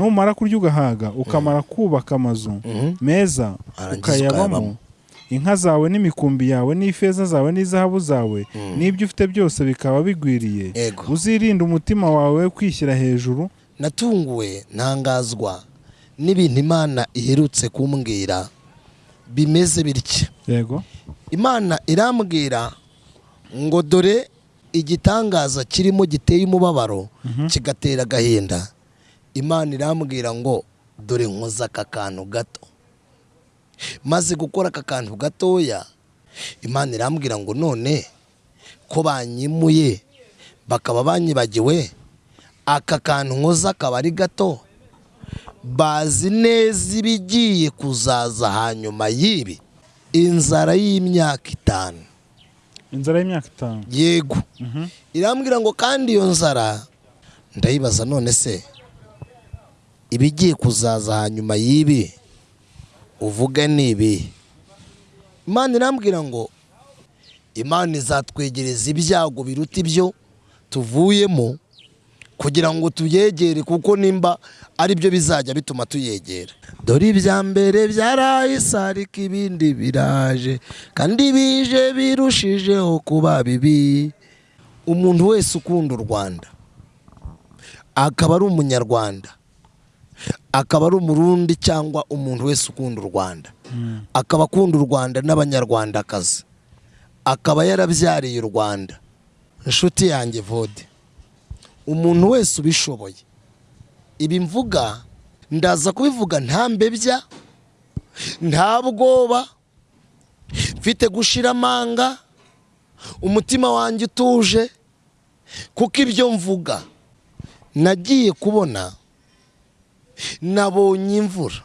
numara kurya ugahaga ukamara kubaka amazu Mhm. meza ukayabamo. inka zawe n'imikumbi yawe n'ifeza zawe n'izahabu zawe n'ibyo ufite byose bikaba bigwiriye. Uzirinde umutima wawe kwishyira hejuru. Natunguwe ntangazwa n'ibintu imana iherutse kumbwira. Bimeze bitya yego imana irambwira ngo dore igitangaza kirimo giteye umubabaro kigatera agahinda. Imana irambwira ngo dore nkoze aka kantu gato. Maze gukora aka kantu gatoya imana irambwira ngo none ko banyimuye bakaba banyibagiwe aka kantu nkoze akaba ari gato. Bazi neza ibigiye kuzaza hanyuma y'ibi. Inzara y'imyaka itanu. Inzara y'imyaka itanu. Yego. Irambwira ngo kandi iyo nzara ndayibaza none se ibigiye kuzaza hanyuma y'ibi. Uvuga ni ibi imana irambwira ngo imana izatwegereza ibyago biruta ibyo tuvuyemo kugira ngo tuyegere kuko nimba ari byo bizajya bituma tuyegera. Dore ibya mbere byarahise ariko ibindi biraje kandi bije birushijeho kuba bibi. Umuntu wese ukunda u rwanda akaba ari umunyarwanda. Akaba ari umurundi cyangwa umuntu wese ukunda u rwanda. Akaba akunda u rwanda n'abanyarwandakazi. Akaba yarabyariye u rwanda. Inshuti yanjye vode umuntu wese ubishoboye. Ibi mvuga ndaza kubivuga nta mbebya nta bwoba mfite gushira amanga umutima wanjye utuje kuko ibyo mvuga nagiye kubona nabonye imvura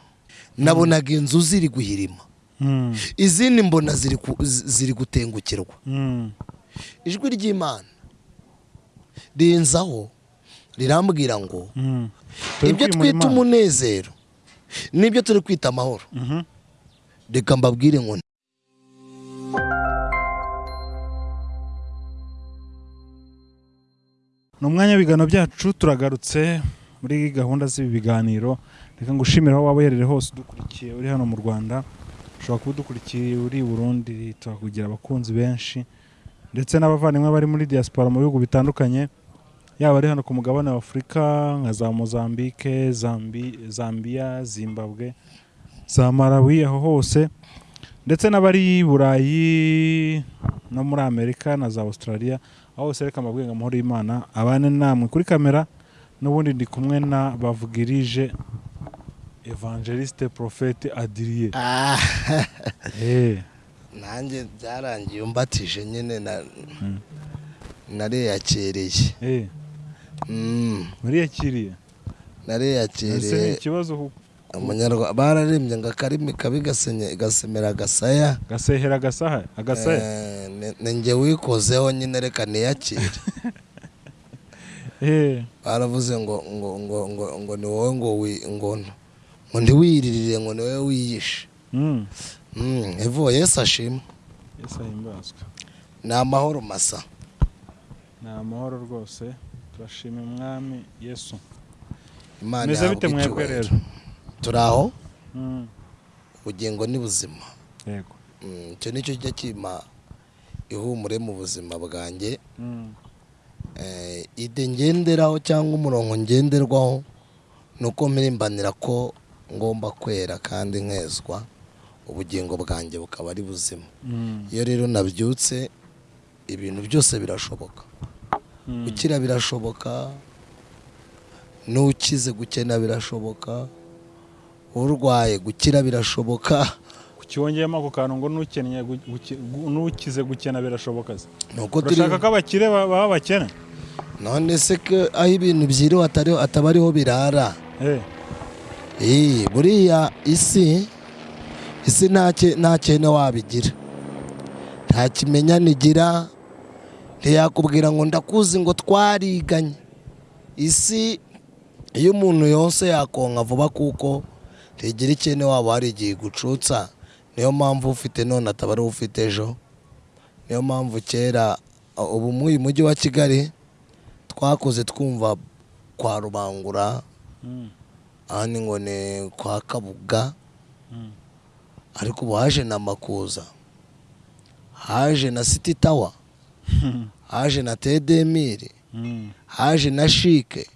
nabonaga inzu ziri guhirima. Mm, izindi mbona ziri gutengukirwa. Mm, ijwi ry'imana rinzaho rirambwira ngo mm. Ibyo twita umunezero ni byo turi kwita amahoro. Mhm. reka mbabwire ngo ni umwanya w'ibiganiro byacu turagarutse. Muri gahunda z'ibi biganiro reka ngushimire aho waba uherereye hose udukurikiye uri hano mu rwanda. Ushobora kuba udukurikiye uri i burundi tuhakugira abakunzi benshi ndetse n'abavandimwe bari muri diaspora mu bihugu bitandukanye. Yaba ari hano ku mugabane wa afurika nka za mozambique Zambi, zambia zimbabwe za malawi aho hose. Ndetse n'abari i burayi no muri amerika na za australia aho hose reka mbabwire ngo amahoro y'imana abane namwe kuri kamera. N'ubundi ndi kumwe na bavugirije evangeliste prophete adiriye Ah, Eh, nanjye byarangiye umbatije nyine na nareyakereye eh, Mm, muriyakiriye nareyakereye ikibazo bararembye ngo akarimi kabi gasemera agasaya. Gasehera agasaha agasaya? Eh, ni- njye wikozeho nyine reka niyakire. baravuze ngo ngo ngo ngo ngo ni wowe ngo wi ngo ngo ntiwiririre ngo ni wowe wiyishe evo yesu ashimwe. Yesu ahimbazwe ni amahoro masa. Ni amahoro rwose. Turashima umwami yesu. Imana mwebwe icyubahiro. rero turi aho? Mm, ubugingo ni buzima. Yego. Mm, icyo ni cyo kijya kima ihumure mu buzima bwanjye. Mm, Eh, ide ngenderaho cyangwa umurongo ngenderwaho ni uko mpirimbanira ko ngomba kwera kandi nkezwa ubugingo bwanjye bukaba ari buzima. Mm, iyo rero nabyutse ibintu byose birashoboka. Mm. gukira birashoboka n'ukize gukena birashoboka urwaye gukira birashoboka. Kiwongeyemo ako kantu ngo n'ukennye n'ukize gukena birashoboka se. Urashaka ko abakire ba- baba abakene none se aho ibintu byiriwe ataba ariho birara. Eh, buriya isi isi nta cyene wabigira. Nta kimenyane igira ntiyakubwira ngo ndakuzi ngo twariganye. Isi iyo umuntu yose yakonka vuba kuko ntigira icyene waba hari igihe igucutsa niyo mpamvu ufite none ataba ari we ufite ejo. Niyo mpamvu kera ubu muri uyu mujyi wa kigali twakoze twumva kwa rubangura mm, ahandi ngo ni kwa kabuga Mm. ariko ubu haje na makuza haje na city tower haje na tedemiri Mm. haje na shike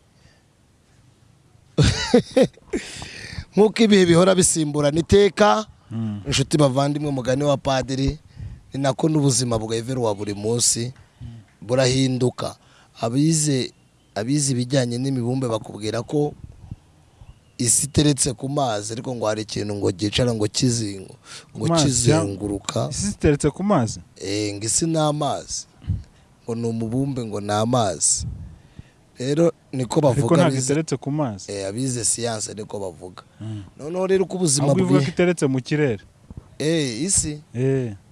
nk'uko ibihe bihora bisimburana iteka inshuti bavandimwe mugani wa padiri ni nako n'ubuzima bwevera wa buri munsi burahinduka. Abize abize ibijyanye n'imibumbe bakubwira ko isi iteretse ku mazi ariko ngo hari ikintu ngo gicara ngo kizingo ngo kizenguruka. Isi ziteretse ku mazi? Eh, ngo isi ni amazi. Ngo ni umubumbe ngo ni amazi. Rero niko ariko bavuga ntabwo iteretse ku mazi. Eh, abize siyanse niko bavuga. Mm. noneho rero uko ubuzima ahubwo ivuga ko bwe iteretse mu kirere. Eh, isi?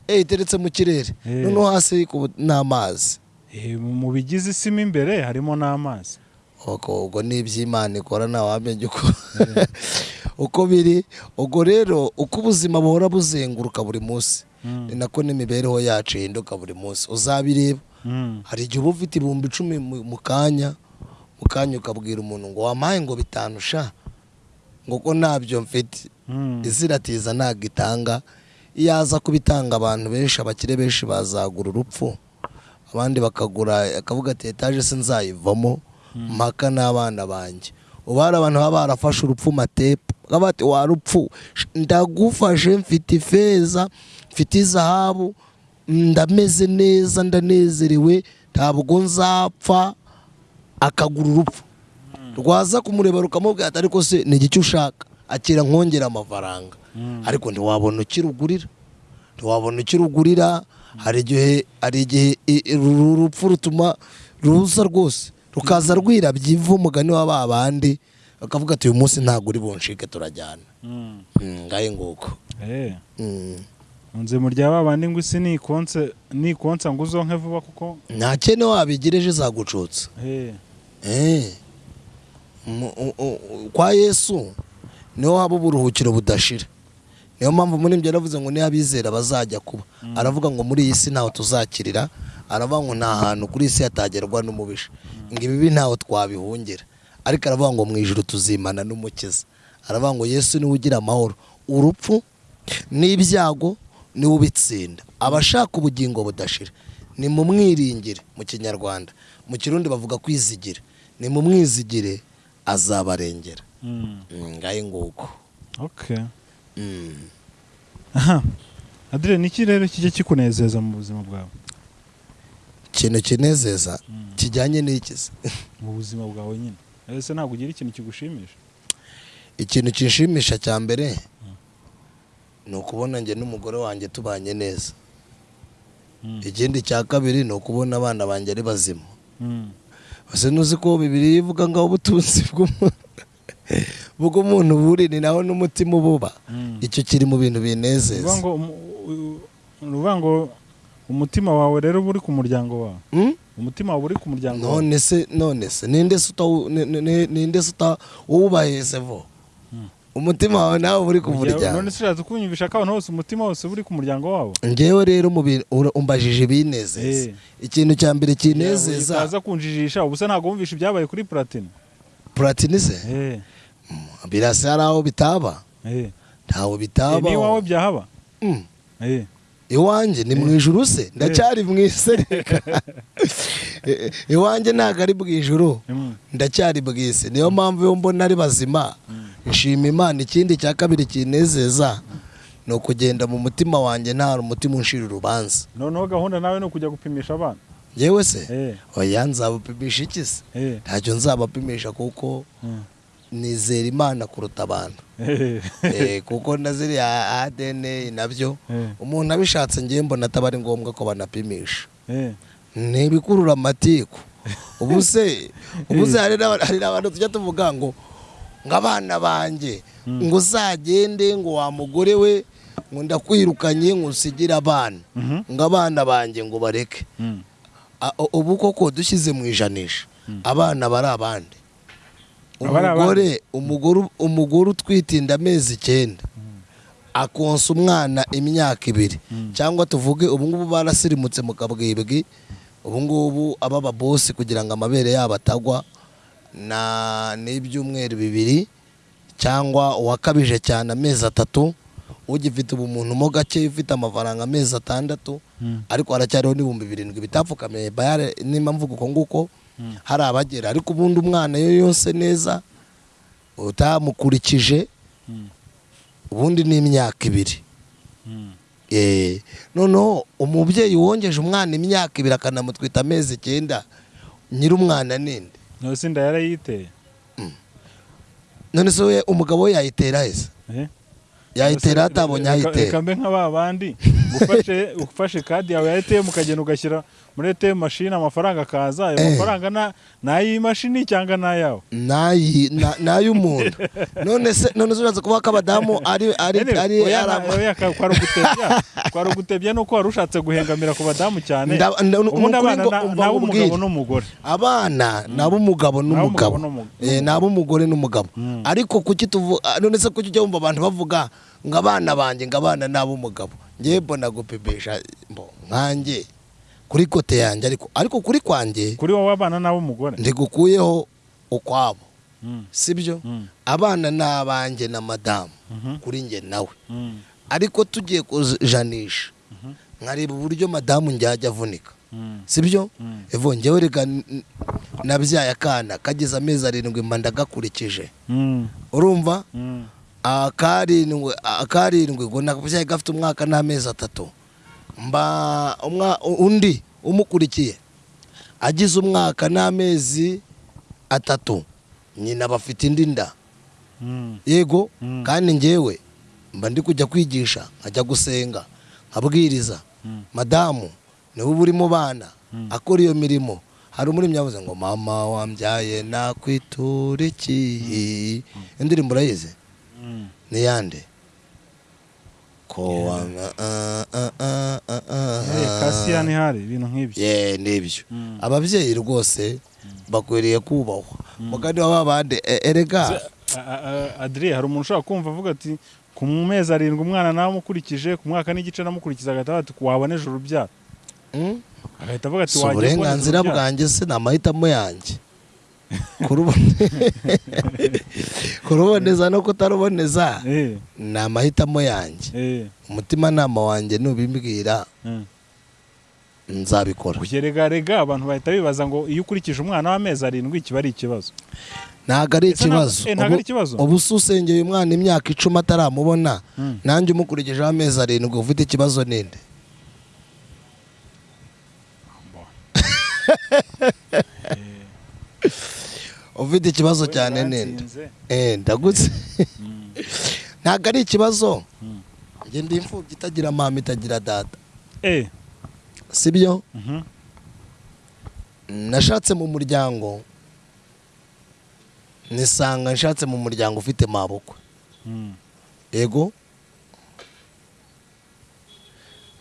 Iteretse mu kirere. Eh. noneho hasi ni amazi mu bigize isi mo imbere harimo n'amazi. Ubwo ni iby'imana ikora ntawamenya uko uko biri. Ubwo rero uko ubuzima buhora buzenguruka buri munsi. Mm. ni nako n'imibereho yacu ihinduka buri munsi. Uzabireba. Mm. hari igihe uba ufite ibihumbi icumi mu kanya mu kanya ukabwira umuntu ngo wampaye ngo bitanu sha? Ngo ko ntabyo mfite. Mm. iziratiza ntabwo itanga iyo aza kubitanga abantu benshi abakire benshi bazagura urupfu. Abandi bakagura akavuga ati etaje se nzayivamo mpaka n'abana banjye ubu hari abantu baba barafashe urupfu matepu bakaba bati warupfu ndagufashe mfite ifeza mfite izahabu ndameze neza ndanezerewe ntabwo nzapfa. Akagura urupfu. Rwaza kumureba rukamubwira ati ariko se ni igiki ushaka? Akira nkongera amafaranga. Mm. ariko ntiwabona ukirugurira. Ntiwabona ukirugurira hari igihe hari igihe i- i- uru rupfu rutuma ruza rwose rukaza rwirabye ivu umugani wa ba bandi bakavuga ati uyu munsi ntabwo uri bunshike turajyana Mm. Mm, ngahe nguko Eh. Mm. unze mu rya babandi ngo isi nikonsa ngo uzonke vuba kuko nta kene wabigereje zagucutsa eh Eh. Kwa yesu ni ho haba uburuhukiro budashira niyo mpamvu muri ibyo yaravuze ngo niyo abizera bazajya kuba. Aravuga ngo muri iyi si ntaho tuzakirira aravuga ngo nta hantu kuri iyi si hatagerwa n'umubisha. Ngo ibibi ntaho twabihungira. Ariko aravuga ngo mu ijoro tuzimana n'umukiza. Aravuga ngo yesu ni we ugira amahoro. Urupfu n'ibyago ni we ubitsinda. Abashaka ubugingo budashira. Ni mu mwiringire mu kinyarwanda. Mu kirundi bavuga kwizigira ni mu mwizigire azabarengera. Mm. Mm, ngahe nguko? Okay. Mm. Aha. Adire niki rero kijya kikunezeza mu buzima bwawe? Ikintu kinezeza kijyanye n'ikizi mu buzima bwawe nyine. Ese ntabwo ugira ikintu kigushimisha? Ikintu kinshimisha cya mbere ni ukubona njye n'umugore wanjye tubanye neza. Mm. ikindi cya kabiri ni ukubona abana banjye ari bazima. Ese ntuzi ko bibiri ivuga ngo ubutunzi bw'umuntu? Bw'umuntu buri ni naho n'umutima ububa. Mm. icyo kiri mu bintu binezeza. Uvuga ngo umutima wawe rero uba uri ku muryango wawe. Mm? umutima wawe uri ku muryango wawe. None se none se ninde se uta- ni- ni- ni- ninde se uta wubaheze vo? Mm. umutima wawe nawe uri ku muryango. none se ushatse kunyumvisha ko abantu bose umutima wose uba uri ku muryango wabo? Ngewe rero umbajije ibinezeza. Eh. ikintu cya mbere kinezeza. Utaza kunjijisha ubu se ntabwo wumvisha ibyabaye kuri platine platini se? Eh. Birasa hari aho bitaba? Ntaho Eh, bitaba n'iwawe byahaba Mm. eh. Iwanjye ni mu ijuru se ndacyari mu isi iwanjye ntabwo ari mu ijuru Mm. ndacyari mu isi niyo mpamvu iyo mbona ari bazima. Nshima imana ikindi cya kabiri kinezeza ni ukugenda mu mutima wanjye nta umutima unshira urubanza. Noneho gahunda nawe ni ukujya gupimisha abana. Yewe se? Eh. Oya nzabapimisha iki se? Ntacyo nzabapimisha kuko Mm. Nizera imana kuruta abantu. Eh kuko na ziriya ADN na byo eh. umuntu abishatse ngiye mbona ataba ari ngombwa ko banapimisha. Eh. Ni ibikurura amatiku. Ubu se ubu se hari n'aba- hari n'abantu tujya tuvuga ngo ngo abana banjye ngo uzagende ngo wa mugore we ngo ndakwirukanye ngo usigire abana. Mhm. ngo abana banjye ngo bareke. Mm. U- ubu koko dushyize mu ijanisha. Abana bari abandi. Umugore umugore umugore utwite inda amezi icyenda. Akonsa umwana imyaka ibiri. Cyangwa tuvuge ubu ngubu barasirimutse mu kabwibwi ubu ngubu aba babosi kugira ngo amabere yabo atagwa na n'ibyumweru bibiri. Cyangwa uwakabije cyane amezi atatu ugifite ubumuntu mo gake ufite amafaranga amezi atandatu. Mm. ariko haracyariho n'ibihumbi birindwi bitapfukamiye bayare nimba mvuga uko nguko. Hari abagera ariko ubundi umwana yo yose neza utamukurikije Mm. ubundi ni imyaka ibiri Mm. Eh, noneho umubyeyi wongeje umwana imyaka ibiri akanamutwita amezi icyenda nyir'umwana ninde Nose inda yarayiteye none se umugabo we yayitera heza Eh? yayitera atabonye ayitera reka mbe nka ba bandi ufashe ufashe kadi yawe ya ATM ukagenda ugashyira muri ATM machine amafaranga akaza ayo Eh. mafaranga na ni ay'imashini cyangwa ni ayawe na- n'ay'umuntu none se none se uraza kuvuga ko abadamu ari ari ari kwari ugutebya nuko wari ushatse guhengamira ku badamu cyane. Ubundi abana ni ab'umugabo n'umugore. Abana ni ab'umugabo n'umugabo. n'umu- Eh, ni ab'umugore n'umugabo. Mm. ariko kuki tuvuga none se kuki ujya wumva abantu bavuga ngo abana banjye ngo abana ni ab'umugabo ngewe mbona gupepesha mbo nkanjye kuri kote yanjye ariko ariko kuri kwanjye kuri wowe abana ni ab'umugore ntigukuyeho ukwabo Mm, sibyo? Mm, abana ni abanjye na madamu mhm, kuri njye nawe. Mm, ariko tugiye kujanisha. Mhm. nkareba uburyo madamu njyajya avunika. Mm, sibyo? Mm. evo njyewe reka nabyaye akana kageze amezi arindwi mba ndagakurikije. Mm, urumva? Mm, akarindwi akarindwi ngo nabyaye gafite umwaka n'amezi atatu. Mba umwa- undi umukurikiye. Agize umwaka n'amezi atatu. Nyina bafite indi nda. Mm, yego Mm. kandi njyewe mba ndi kujya kwigisha nkajya gusenga nkabwiriza. Mm. madamu ni we uba uri mu bana akora iyo mirimo. Hari umurimo yavuze ngo mama wambyaye nakwitura iki indirimbo urayizi. Ni yande ko wama ah, ah, ah, ah, ah, Eh, kasiyani hari ibintu nk'ibyo. Nibyo Mm. ababyeyi rwose bakwiriye kubahwa. Mugani wa babandi e- erega. A- a- a- Adrien hari umuntu ushobora kumva avuga ati ku mezi arindwi umwana nawe amukurikije ku mwaka n'igice namukurikiza agahita avuga ati waboneze urubyaro agahita avuga ati wagiye kuboneza uburenganzira bwanjye se ni amahitamo yanjye. kuruboneza no kutaruboneza Eh, ni amahitamo yanjye. Eh, umutimanama wanjye nubimbwira eh. nzabikora. Rega abantu bahita bibaza ngo iyo ukurikije umwana w'amezi arindwi kiba ari ikibazo. Ntabwo ari ikibazo. Ubu- usengeye umwana imyaka icumi ataramubona Mm. nanjye umukurikijeho amezi arindwi ufite ikibazo ninde? ufite ikibazo cyane Yaratsinze. Eh, ndagutse. Mm, ntabwo ari ikibazo. Mm. njye ndi imfubyi itagira mama itagira data. Eh, sibyo? Mhm, nashatse mu muryango. Nisanga nshatse mu muryango ufite mabukwe mm, yego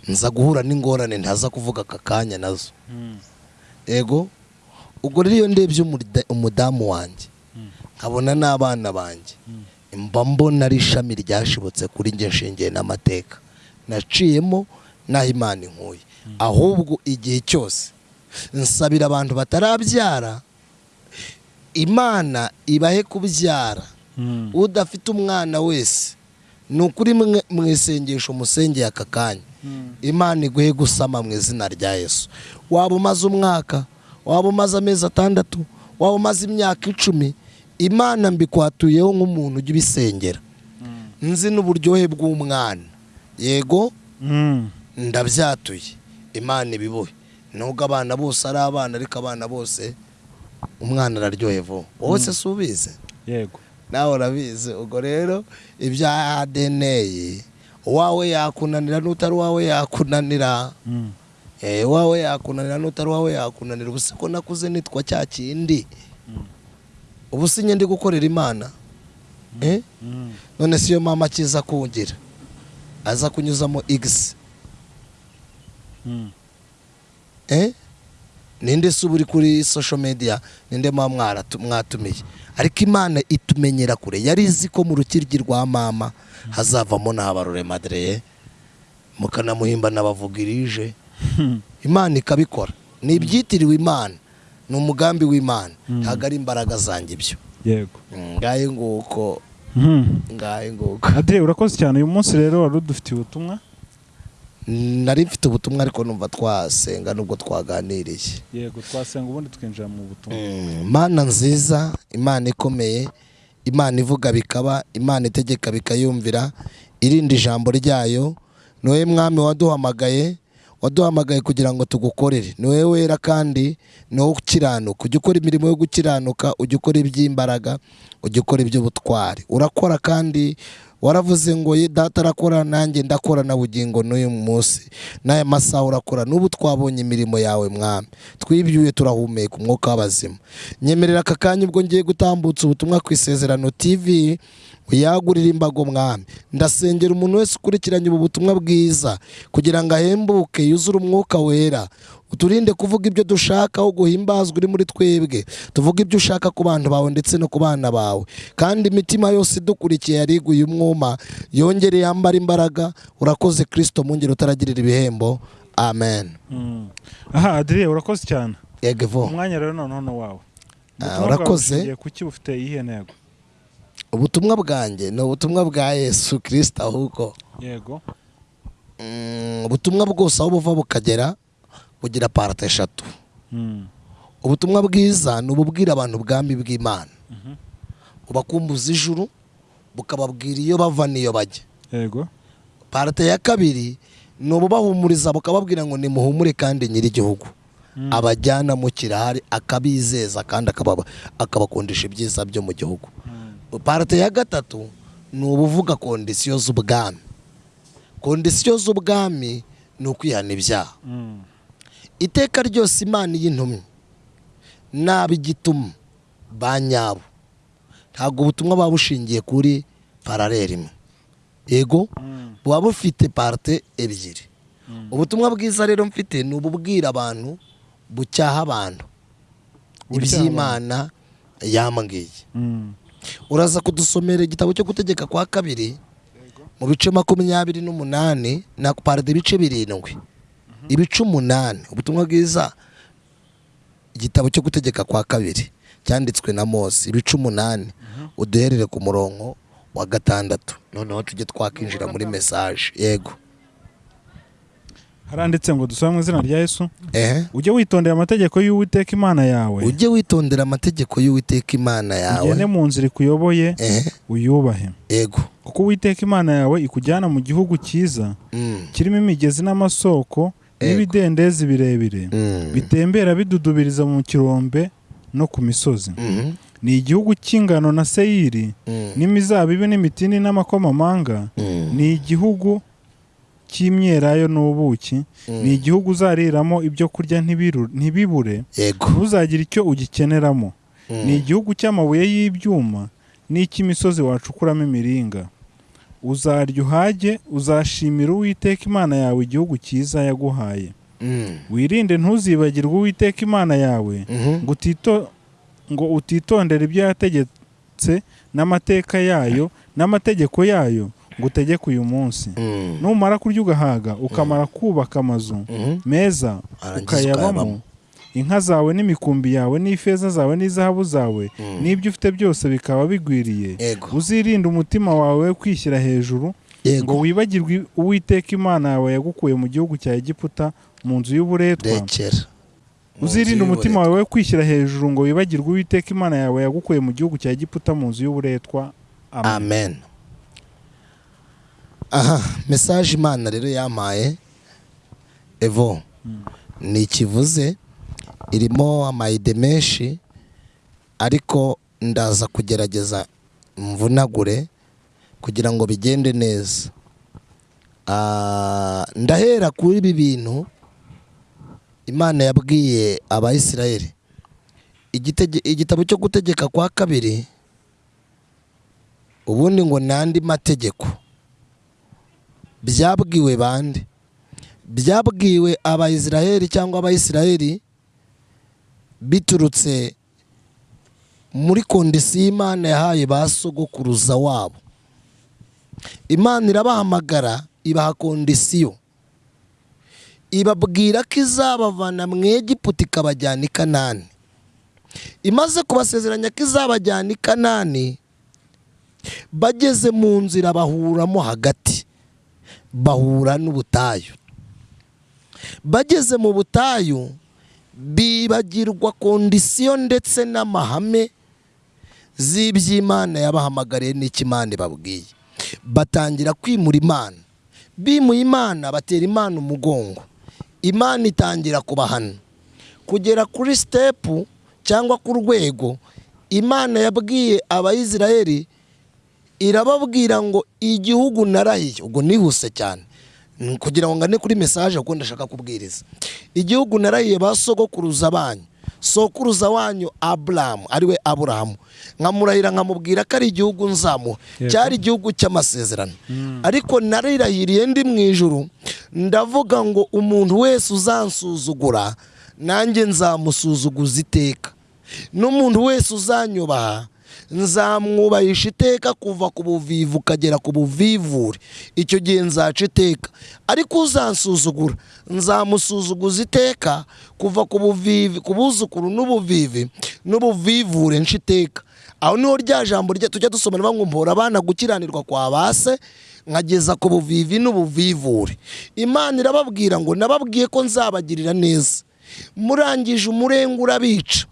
nza guhura n'ingorane ntaza kuvuga aka kanya na zo. Mm, yego ubwo rero iyo ndebye umudamu wanjye nkabona n'abana banjye mba mbona ari ishami ryashibutse kuri njye nshingiye n'amateka. Naciyemo n'aho imana inkuye. Ahubwo igihe cyose nsabira abantu batarabyara imana ibahe kubyara. Mm. udafite umwana wese ni ukuri mu isengesho musengeye aka kanya. Mm. imana iguhe gusama mu izina rya yesu. Waba umaze umwaka waba umaze amezi atandatu waba umaze imyaka icumi imana mbikwatuyeho nk'umuntu ujya ubisengera. Mm. nzi n'uburyohe bw'umwana. Yego? Mm. ndabyatuye. Imana ibibuhe nubwo abana bose ari abana ariko abana bose umwana araryohe vuba. Wowe se si ubizi yego. Nawe urabizi. Ubwo rero ibya adeneyi uwawe yakunanira n'utari uwawe yakunanira. Mm. Eh, uwawe yakunanira n'utari uwawe yakunanira ubu ko nakuze nitwa cya kindi Mm. ubu si ndi gukorera imana Eh? Mm. none si yo mama akiza kungira aza kunyuzamo igisi Mm. Eh? ninde se uba uri kuri social media ninde muba mwatumiye ariko imana itumenyera kure yari izi ko mu rukiryi rwa mama hazavamo n'abarore madreye mukanamuhimba n'abavugirije imana ikabikora. Ni ibyitiriwe imana. Ni umugambi w'imana. Ntabwo ari imbaraga zanjye ibyo. Yego. Ngahe nguko? Mhm. ngahe nguko? Adrien urakoze cyane. Uyu munsi rero wari udufitiye ubutumwa? Nari mfite ubutumwa ariko numva twasenga nubwo twaganiriye. Yego twasenga ubundi twinjira mu butumwa. Mm, Imana nziza imana ikomeye imana ivuga bikaba imana itegeka bikayumvira irinda ijambo ryayo. Ni wowe mwami waduhamagaye waduhamagaye kugira ngo tugukorere. Ni wowe wera kandi ni wowe ukiranuka ujya ukora imirimo yo gukiranuka ujya ukora iby'imbaraga ujya ukora iby'ubutwari. Urakora kandi waravuze ngo ye data arakora nanjye ndakora na bugingo n'uyu munsi. N'aya masaha urakora n'ubu twabonye imirimo yawe mwami. Twibyuye turahumeka umwuka w'abazima. Nyemerera aka kanya ubwo ngiye gutambutsa ubutumwa ku isezerano tv uyagurire imbago mwami. Ndasengera umuntu wese ukurikiranye ubu butumwa bwiza kugira ngo ahembuke yuzure umwuka wera. Uturinde kuvuga ibyo dushaka aho guhimbazwa uri muri twebwe. Tuvuge ibyo ushaka ku bantu bawe ndetse no ku bana bawe. Kandi imitima yose idukurikiye yariguye umwuma yongere yambara imbaraga. Urakoze kirisito mungere utaragirira ibihembo. Amen. Mm. aha Adrien urakoze cyane. Yegevo umwanya rero noneho wawe. Ah, urakoze. kuki bufite iyihe ntego? Ubutumwa bwanjye ni ubutumwa bwa yesu kirisito ahubwo. Yego. Mm, ubutumwa bwose aho buva bukagera bugira parate eshatu. Mm. ubutumwa bwiza ni ububwira abantu ubwami bw'imana. Mhm. bubakumbuza ijuru bukababwira iyo bava n'iyo bajya. Yego. Parate ya kabiri ni ububahumuriza bukababwira ngo nimuhumure kandi nyir'igihugu Mm. abajyana mu kirahari akabizeza kandi akabakundisha ibyiza byo mu gihugu. Parate ya gatatu ni ubuvuga kondisiyo z'ubwami kondisiyo z'ubwami ni ukwihana ibyaha Mm. iteka ryose imana y'intumwa n'ab'igituma ba nyabo ntabwo ubutumwa buba bushingiye kuri paraleli imwe yego Mm. buba bufite parite ebyiri Mm. ubutumwa bwiza rero mfite ni ububwira abantu bucyaha abantu iby'imana yambwiye. Uraza kudusomera igitabo cyo gutegeka kwa kabiri mu bice makumyabiri n'umunani na paride ibice birindwi. Ibice umunani. Ubutumwa bwiza igitabo cyo gutegeka kwa kabiri cyanditswe na mose. Ibice umunani. Uduherere ku murongo wa gatandatu. Noneho tujye twakinjira muri mesaje yego. Haranditse ngo dusome mu izina rya yesu. Ujye witondera amategeko y'uwiteka imana yawe. Ujye witondera amategeko y'uwiteka imana yawe. Ugende mu nzira ikuyoboye uyubahe. Yego. Kuko uwiteka imana yawe ikujyana mu gihugu cyiza Mm, kirimo imigezi n'amasoko n'ibidendezi birebire. Mm, bitembera bidudubiriza mu kirombe no ku misozi. Mhm, ni igihugu cy'ingano na seyiri mm, n'imizabibu n'imitini n'amakomamanga. Ni igihugu cy'imyelayo n'ubuki mm. ni igihugu uzariramo ibyo kurya ntibibure ntuzagire icyo ugikeneramo. Mm, ni igihugu cy'amabuye y'ibyuma n'icy'imisozi wacukuramo imiringa. Uzarya uhage uzashimira uwiteka imana yawe igihugu cyiza yaguhaye. Mm, wirinde ntuzibagirwe uwiteka imana yawe. Mhm, ngo utitondere ibyo yategetse n'amateka yayo n'amategeko yayo. Ngo utegeke uyu munsi. Mm, numara kurya ugahaga ukamara kubaka amazu mhm. meza ukayabamo. inka zawe n'imikumbi yawe n'ifeza zawe n'izahabu zawe Mm. n'ibyo ufite byose bikaba bigwiriye. Uzirinde umutima wawe kwishyira hejuru ngo wibagirwe uwiteka imana yawe yagukuye mu gihugu cya egiputa mu nzu y'uburetwa. Uzirinde umutima wawe kwishyira hejuru ngo wibagirwe uwiteka imana yawe yagukuye mu gihugu cya egiputa mu nzu y'uburetwa. Amen. Amen. Aha mesaje imana rero yampaye evo ni ikivuze irimo amayide menshi ariko ndaza kugerageza mvunagure kugira ngo bigende neza. Ah, ndahera kuri ibi bintu imana yabwiye abayisiraheli igitabo cyo gutegeka kwa kabiri ubundi ngo ni andi mategeko. Byabwiwe bande? Byabwiwe abayisiraheli cyangwa abayisiraheli biturutse muri kondisiyo imana yahaye ba sogokuruza wabo. Imana irabahamagara ibaha kondisiyo. Ibabwira ko izabavana mu egiputa ikabajyana i kanani. Imaze kubasezeranya ko izabajyana i kanani bageze mu nzira bahuramo hagati. Bahura n'ubutayu. Bageze mu butayu bibagirwa kondisiyo ndetse n'amahame z'iby'imana yabahamagariye n'ikimana ibabwiye. Batangira kwimura imana. Bimuye imana batera imana umugongo. Imana itangira kubahana. Kugera kuri sitepu cyangwa ku rwego imana yabwiye abayisiraheli irababwira ngo igihugu narahiye. Ubwo nihuse cyane. Kugira ngo ngane kuri mesaje kuko ndashaka kubwiriza. Igihugu narahiye ba sogokuruza banyu. Sokuruza wanyu aburahamu ari we aburahamu nkamurahira nkamubwira ko ari igihugu nzamuha. Cyari igihugu cy'amasezerano. Ariko narirahiriye ndi mu ijuru ndavuga ngo umuntu wese uzansuzugura nanjye nzamusuzuguza iteka. N'umuntu wese uzanyubaha nzamwubahisha iteka kuva ku buvivu ukagera ku buvivure. Icyo gihe nzaca iteka. Ariko uzansuzugura. Nzamusuzuguza iteka kuva ku buvivi ku buzukuru n'ubuvivi n'ubuvivure iteka. Aho ni ho rya jambo rye tujya dusoma rivuga ngo mpora abana gukiranirwa kwa base nkageza ku buvivi n'ubuvivure. Imana irababwira ngo nababwiye ko nzabagirira neza. Murangije umurenge urabica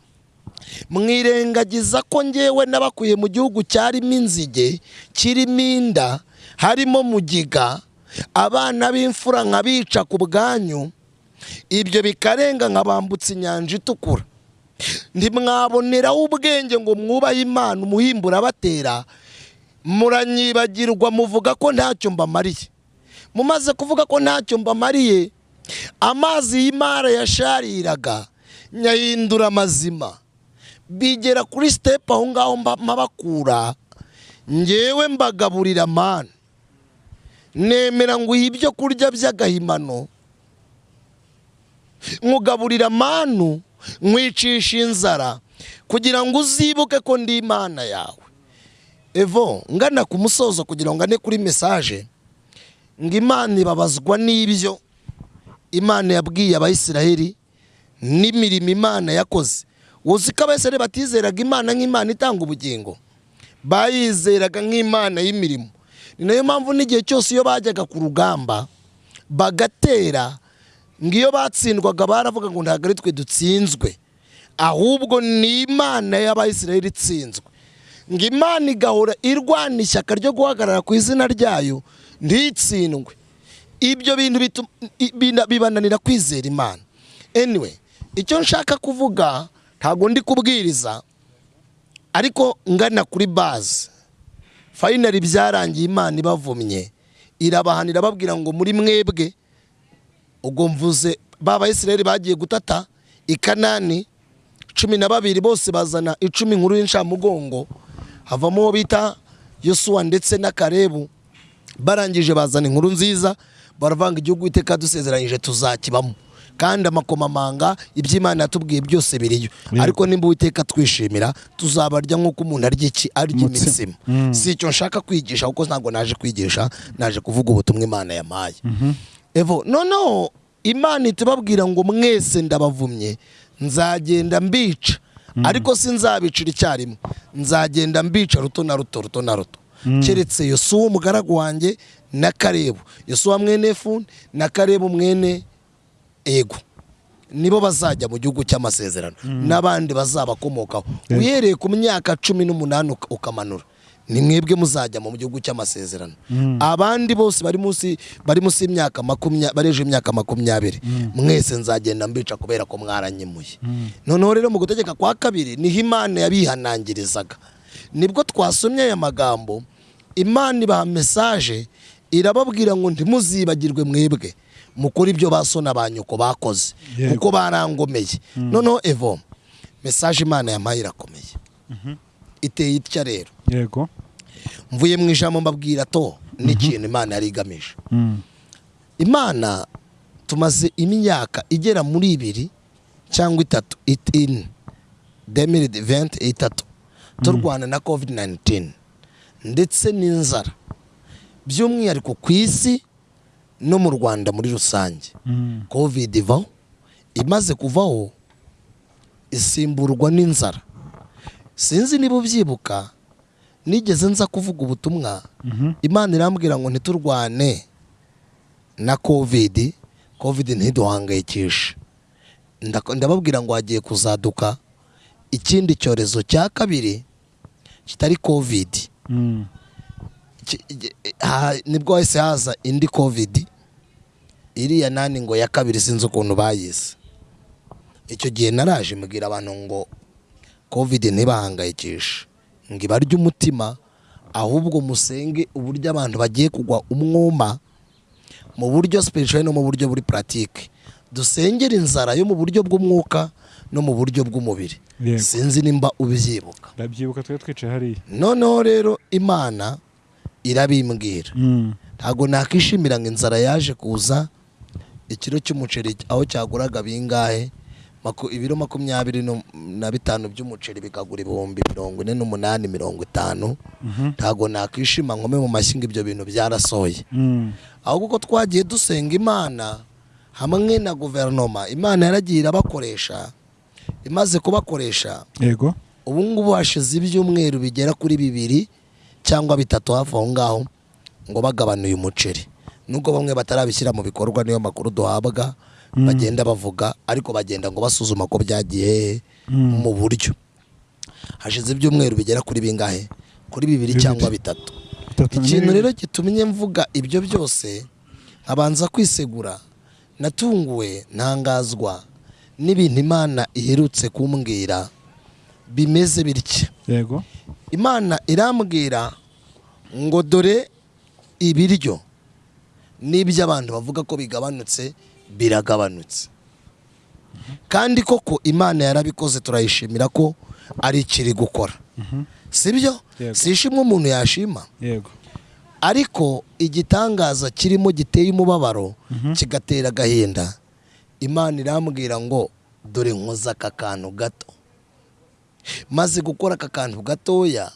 mwirengagiza ko ngewe nabakuye mu gihugu cyarimo inzige kirimo inda harimo mugiga abana b'imfura nkabica ku bwanyu ibyo bikarenga nkabambutsa inyanja itukura. Ntimwaboneraho ubwenge ngo mwubahe imana umuhimbura abatera muranyibagirwa muvuga ko ntacyo mbamariye. Mumaze kuvuga ko ntacyo mbamariye amazi y'imara yashariraga nyahindura amazima. Bigera kuri sitepu aho ngaho mpabakura ngewe mbagaburira mani nemera ngo uhe ibyo kurya by'agahimano. Nkugaburira manu nkwicisha inzara kugira ngo uzibuke ko ndi imana yawe. Evo ngana ku musozo kugira ngo ngane kuri mesaje ngo imana ibabazwa n'ibyo imana yabwiye abayisiraheli n'imirimo imana yakoze. Uzi ko abayisiraheli batizeraga imana nk'imana itanga ubugingo. Bayizeraga nk'imana y'imirimo. Ni na yo mpamvu n'igihe cyose iyo bajyaga ku rugamba bagatera ngo iyo batsindwaga baravuga ngo ntabwo ari twe dutsinzwe. Ahubwo ni imana y'abayisiraheli itsinzwe. Ngo imana igahora irwana ishyaka ryo guhagarara ku izina ryayo ntitsindwe. Ibyo bintu bibananira kwizera imana. Anyway icyo nshaka kuvuga ntabwo ndi kubwiriza ariko ngana kuri baze fayinari byarangiye imana ibavumye. Irabahanira babwira ngo muri mwebwe ubwo mvuze b'abayisiraheli bagiye gutata i kanani cumi na babiri bose bazana icumi nkuru y'incamugongo havamo uwo bita yosuwa ndetse na karebu barangije bazana inkuru nziza baravanga igihugu iteka dusezeranyije tuzakibamo kandi amakomamanga iby'imana yatubwiye byose biriyo. Ariko nimba uwiteka twishimira tuzabarya nk'uko umuntu arya iki? Arya imitsima. Si icyo nshaka kwigisha kuko ntabwo naje kwigisha naje kuvuga ubutumwa imana yampaye. Evo noneho imana itubabwira ngo mwese ndabavumye nzagenda mbica. Ariko sinzabicira icyarimwe. Nzagenda mbica ruto na ruto ruto na ruto. Keretse yosuwa umugaragu wanjye na karebu yosuwa mwene efuni na karebu mwene ego. Nibo bazajya mu gihugu cy'amasezerano. N'abandi bazabakomokaho. Yego. uhereye ku myaka cumi n'umunani uka- ukamanura. Ni mwebwe muzajya mu gihugu cy'amasezerano. Abandi bose bari munsi bari munsi y'imyaka makumyabiri bareje imyaka makumyabiri. Mwese nzagenda mbica kubera ko mwaranyemuye noneho rero mu gutegeka kwa kabiri ni ho imana yabihanangirizaga. Nibwo twasomye aya magambo imana ibaha mesaje irababwira ngo ntimuzibagirwe mwebwe. Mukore ibyo ba so na ba nyoko bakoze. Kuko barangomeye. Noneho evo mesaje imana yampaye irakomeye iteye itya rero? Yego. Mvuye mu ijambo mbabwira to n'ikintu imana yari igamije. Mm. imana tumaze imyaka igera muri ibiri cyangwa itatu it- ine demiri venti itatu turwana na covid 19 ndetse n'inzara. By'umwihariko ku isi no mu rwanda muri rusange. Mm. covid ivaho imaze kuvaho isimburwa n'inzara. Sinzi niba ubyibuka nigeze nza kuvuga ubutumwa. Mhm. imana irambwira ngo ntiturwane na kovidi kovidi ntiduhangayikishe. Ndababwira ngo hagiye kuzaduka ikindi cyorezo cya kabiri kitari kovidi Mm. Nibwo hahise haza indi kovidi iriya nani ngo ya kabiri sinzi ukuntu bayise. Icyo gihe naraje mbwira abantu ngo kovidi ntibahangayikishe. Ngo ibarye umutima ahubwo musenge uburyo abantu bagiye kugwa umwuma mu buryo spiritual no mu buryo buri pratique. Dusengere inzara yo mu buryo bw'umwuka no mu buryo bw'umubiri. Sinzi nimba ubyibuka. Ndabyibuka twe twicaye hariya. Noneho rero imana irabimbwira. Mm. ntabwo nakishimira ngo inzara yaje kuza ikiro cy'umuceri aho cyaguraga bingahe? Ibiro makumyabiri na bitanu by'umuceri bikagura ibihumbi mirongo ine n'umunani mirongo itanu Mhm. ntabwo nakwishima nkome mu mashyi ngo ibyo bintu byarasohoye. Mm. ahubwo ko twagiye dusenga imana hamwe na guverinoma imana yaragiye irabakoresha imaze kubakoresha. Yego. Ubu ngubu hashize ibyumweru bigera kuri bibiri cyangwa bitatu hafi aho ngaho ngo bagabanuye umuceri. Nubwo bamwe batarabishyira mu bikorwa niyo makuru duhabwa bagenda bavuga ariko bagenda ngo basuzuma ko byagiye Mm. mu buryo. Hashize ibyumweru bigera kuri bingahe? Kuri bibiri cyangwa bitatu. Ikintu rero gitumye mvuga ibyo byose abanza kwisegura. Natunguwe ntangazwa n'ibintu imana iherutse kumbwira. Bimeze bitya yego. Imana irambwira ngo dore ibiryo. N'ibyo abantu bavuga ko bigabanutse biragabanutse. Kandi koko imana yarabikoze turayishimira ko ari ikiri gukora. Sibyo? Yego. si ishimwe umuntu yashima. Yego. Ariko igitangaza kirimo giteye umubabaro kigatera agahinda. Imana irambwira ngo dore nkoze aka kantu gato. Maze gukora aka kantu gatoya